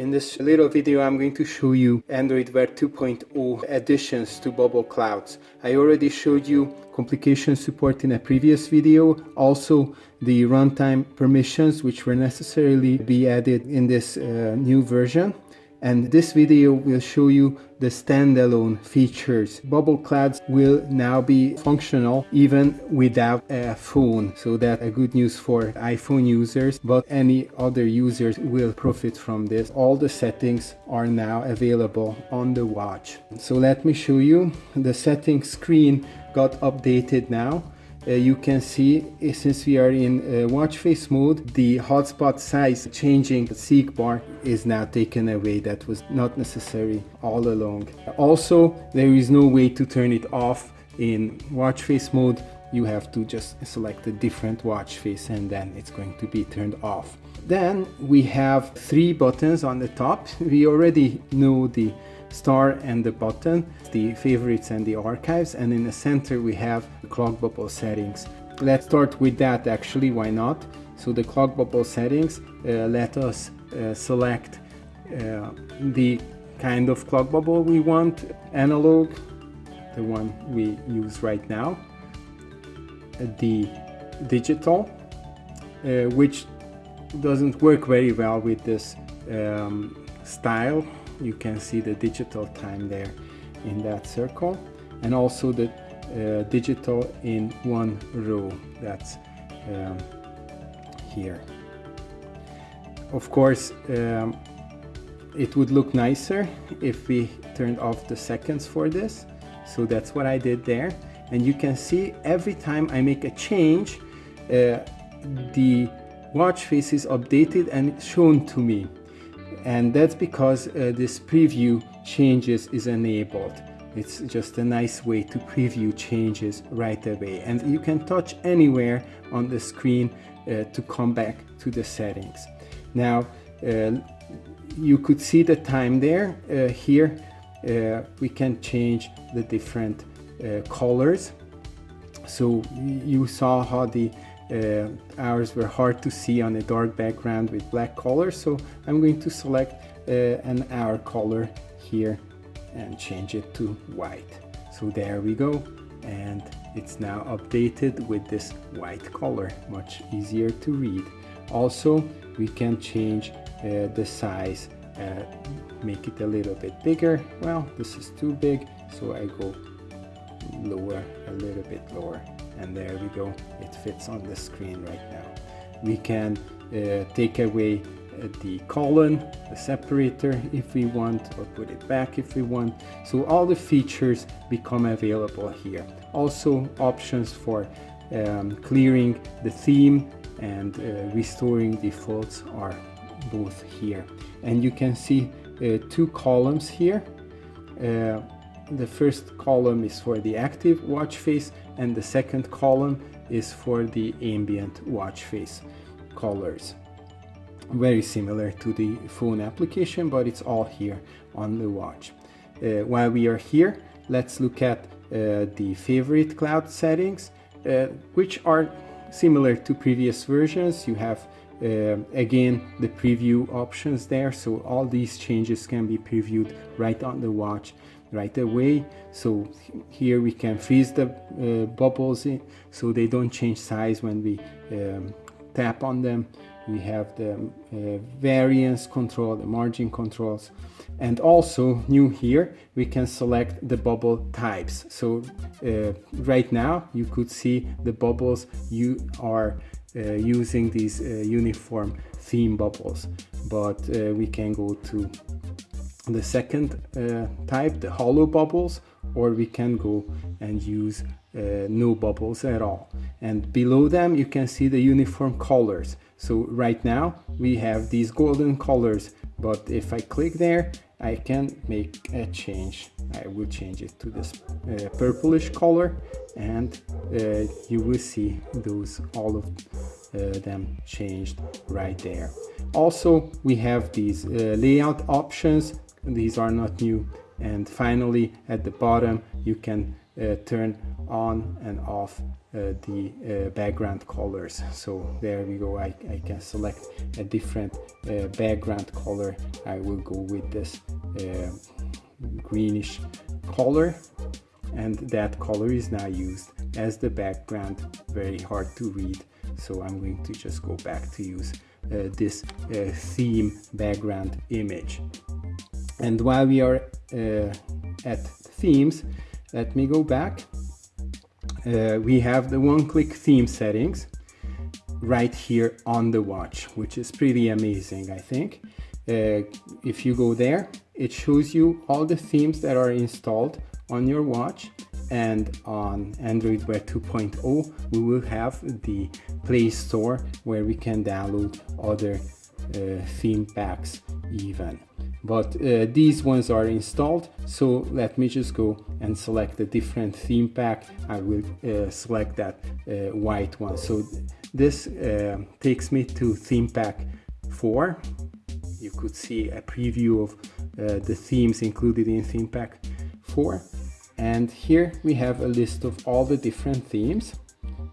In this little video I'm going to show you Android Wear 2.0 additions to Bubble Clouds. I already showed you complication support in a previous video, also the runtime permissions which were necessarily be added in this uh, new version and this video will show you the standalone features. Bubble Clouds will now be functional even without a phone, so that's a good news for iPhone users, but any other users will profit from this. All the settings are now available on the watch. So let me show you. The settings screen got updated now uh, you can see uh, since we are in uh, watch face mode the hotspot size changing. Seek bar is now taken away. That was not necessary all along. Also there is no way to turn it off. In watch face mode you have to just select a different watch face and then it's going to be turned off. Then we have three buttons on the top. We already know the star and the button, the favorites and the archives, and in the center we have clock bubble settings. Let's start with that actually, why not? So the clock bubble settings uh, let us uh, select uh, the kind of clock bubble we want, analog, the one we use right now, the digital, uh, which doesn't work very well with this um, style you can see the digital time there in that circle and also the digital in one row. That's um, here. Of course um, it would look nicer if we turned off the seconds for this. So that's what I did there. And you can see every time I make a change uh, the watch face is updated and shown to me. And that's because uh, this preview changes is enabled it's just a nice way to preview changes right away. And you can touch anywhere on the screen uh, to come back to the settings. Now uh, you could see the time there. Uh, here uh, we can change the different uh, colors. So you saw how the uh, hours were hard to see on a dark background with black color so I'm going to select an hour color here and change it to white. So there we go. And it's now updated with this white color much easier to read. Also we can change uh, the size uh, make it a little bit bigger. Well this is too big so I go lower a little bit lower. And there we go. It fits on the screen right now. We can uh, take away the colon the separator if we want or put it back if we want. So all the features become available here. Also options for um, clearing the theme and uh, restoring defaults are both here. And you can see uh, two columns here. Uh, the first column is for the active watch face and the second column is for the ambient watch face colors very similar to the phone application but it's all here on the watch. Uh, while we are here let's look at uh, the favorite cloud settings uh, which are similar to previous versions. You have uh, again the preview options there. So all these changes can be previewed right on the watch right away. So here we can freeze the uh, bubbles in, so they don't change size when we um, tap on them we have the uh, variance control the margin controls and also new here we can select the bubble types. So uh, right now you could see the bubbles you are uh, using these uh, uniform theme bubbles. But uh, we can go to the second uh, type, the hollow bubbles, or we can go and use uh, no bubbles at all. And below them you can see the uniform colors. So right now we have these golden colors, but if I click there, I can make a change. I will change it to this uh, purplish color and uh, you will see those all of uh, them changed right there. Also, we have these uh, layout options these are not new and finally at the bottom you can uh, turn on and off uh, the uh, background colors. So there we go. I, I can select a different uh, background color. I will go with this uh, greenish color. And that color is now used as the background. Very hard to read. So I'm going to just go back to use uh, this theme background image and while we are uh, at themes let me go back. Uh, we have the one-click theme settings right here on the watch which is pretty amazing I think. Uh, if you go there it shows you all the themes that are installed on your watch. And on Android Wear 2.0 we will have the Play Store where we can download other uh, theme packs even but uh, these ones are installed so let me just go and select a different theme pack. I will uh, select that uh, white one. So this uh, takes me to theme pack 4 you could see a preview of uh, the themes included in theme pack 4 and here we have a list of all the different themes.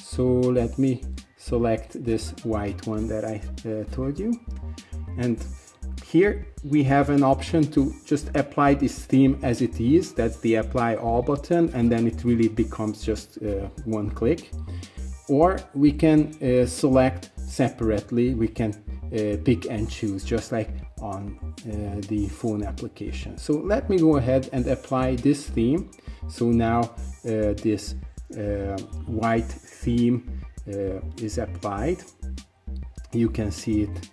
So let me select this white one that I uh, told you. And here we have an option to just apply this theme as it is. That's the apply all button and then it really becomes just uh, one click. Or we can uh, select separately. We can uh, pick and choose just like on uh, the phone application. So let me go ahead and apply this theme. So now uh, this uh, white theme is applied. You can see it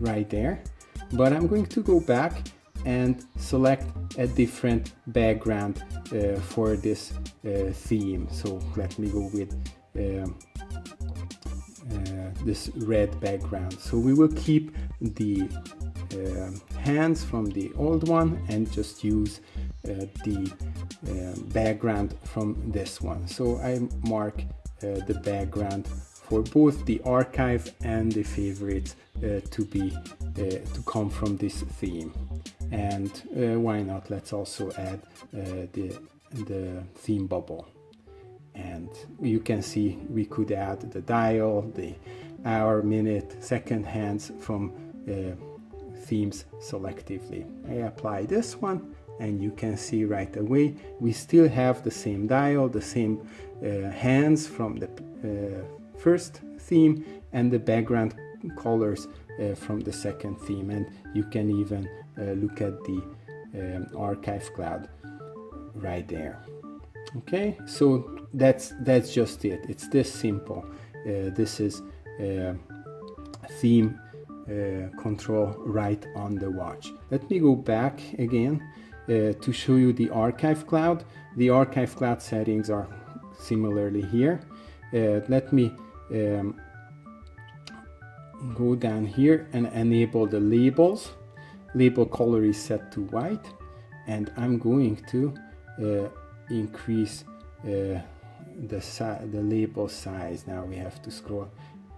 right there but I'm going to go back and select a different background uh, for this uh, theme. So let me go with um, uh, this red background. So we will keep the uh, hands from the old one and just use uh, the uh, background from this one. So I mark uh, the background for both the archive and the favorites uh, to be uh, to come from this theme. And why not? Let's also add the the theme bubble. And you can see we could add the dial the hour minute second hands from uh, themes selectively. I apply this one and you can see right away we still have the same dial the same uh, hands from the uh, first theme and the background colors uh, from the second theme. And you can even uh, look at the um, archive cloud right there. Okay so that's that's just it. It's this simple. Uh, this is uh, theme control right on the watch. Let me go back again uh, to show you the archive cloud. The archive cloud settings are similarly here. Uh, let me um, go down here and enable the labels. Label color is set to white and I'm going to uh, increase uh, the, the label size. Now we have to scroll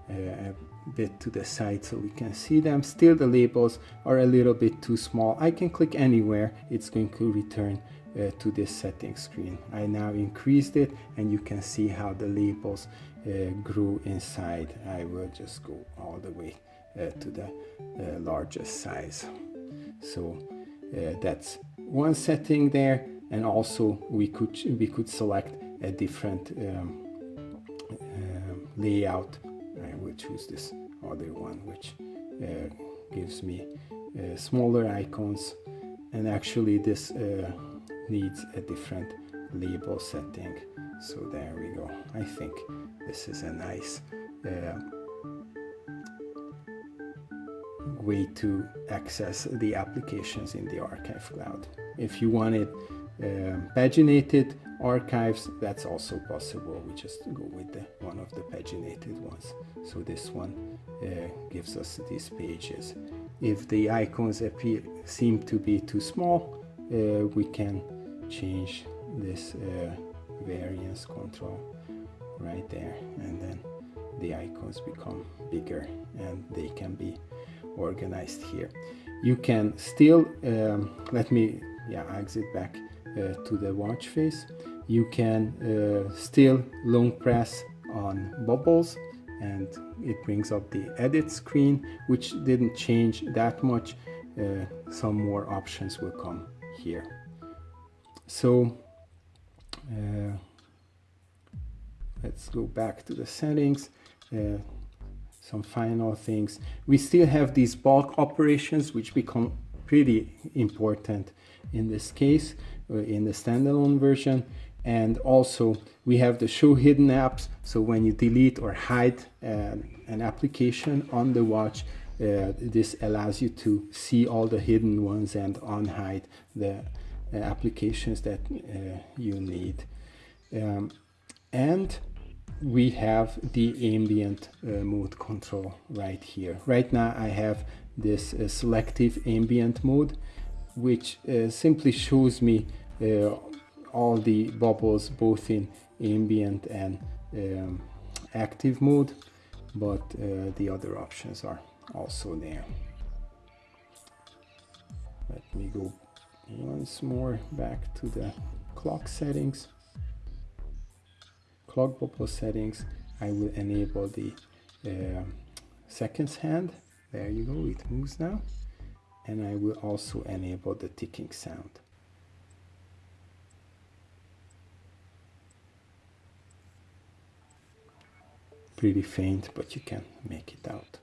uh, bit to the side so we can see them. Still the labels are a little bit too small. I can click anywhere, it's going to return uh, to this setting screen. I now increased it and you can see how the labels uh, grew inside. I will just go all the way uh, to the uh, largest size. So uh, that's one setting there and also we could we could select a different um, um layout I will choose this other one which uh, gives me smaller icons and actually this needs a different label setting. So there we go. I think this is a nice uh, way to access the applications in the archive cloud. If you want it um, paginated archives that's also possible. We just go with the one of the paginated ones. So this one uh, gives us these pages. If the icons appear seem to be too small uh, we can change this uh, variance control right there and then the icons become bigger and they can be organized here. You can still um, let me yeah exit back uh, to the watch face. You can uh, still long press on bubbles and it brings up the edit screen which didn't change that much. Uh, some more options will come here so uh, let's go back to the settings. Uh, some final things. We still have these bulk operations which become pretty important in this case uh, in the standalone version. And also we have the show hidden apps. So when you delete or hide uh, an application on the watch uh, this allows you to see all the hidden ones and unhide the applications that uh, you need. Um, and we have the ambient uh, mode control right here. Right now I have this uh, selective ambient mode which simply shows me all the bubbles both in ambient and um, active mode but uh, the other options are also there. Let me go once more back to the clock settings. Clock bubble settings I will enable the uh, seconds hand. There you go it moves now. And I will also enable the ticking sound. Pretty faint, but you can make it out.